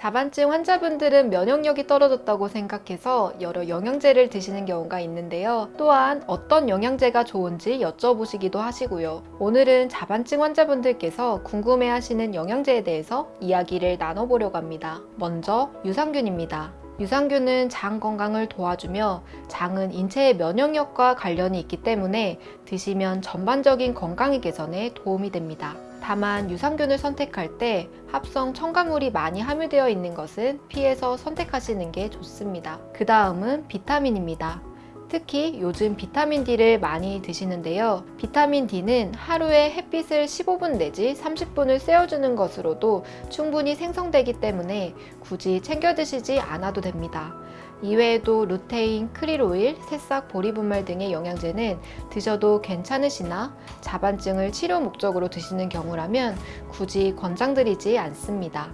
자반증 환자분들은 면역력이 떨어졌다고 생각해서 여러 영양제를 드시는 경우가 있는데요. 또한 어떤 영양제가 좋은지 여쭤보시기도 하시고요. 오늘은 자반증 환자분들께서 궁금해하시는 영양제에 대해서 이야기를 나눠보려고 합니다. 먼저 유산균입니다. 유산균은 장 건강을 도와주며 장은 인체의 면역력과 관련이 있기 때문에 드시면 전반적인 건강의 개선에 도움이 됩니다. 다만 유산균을 선택할 때 합성 첨가물이 많이 함유되어 있는 것은 피해서 선택하시는 게 좋습니다. 그 다음은 비타민입니다. 특히 요즘 비타민 D를 많이 드시는데요. 비타민 D는 하루에 햇빛을 15분 내지 30분을 쐬어주는 것으로도 충분히 생성되기 때문에 굳이 챙겨 드시지 않아도 됩니다. 이외에도 루테인, 크릴오일, 새싹, 보리분말 등의 영양제는 드셔도 괜찮으시나 자반증을 치료 목적으로 드시는 경우라면 굳이 권장드리지 않습니다.